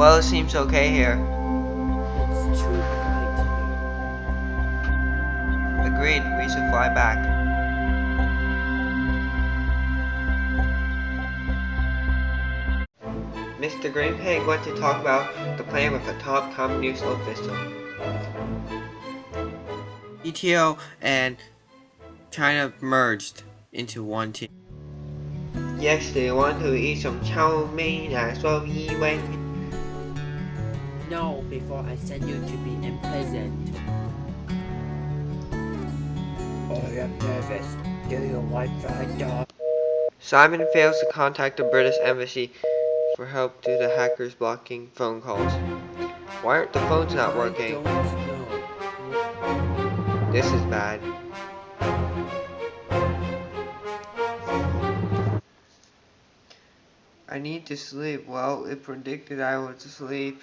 Well, it seems okay here. It's too bright here. Agreed, we should fly back. Mr. Green Pig went to talk about the plan with the top communist official. ETO and China merged into one team. Yes, they want to eat some chow mein as well, Yi Wen. No, before I send you to be imprisoned. I am nervous. Do you want fried dog? Simon fails to contact the British embassy for help due to hackers blocking phone calls. Why aren't the phones not working? don't know. This is bad. I need to sleep. Well, it predicted I would sleep.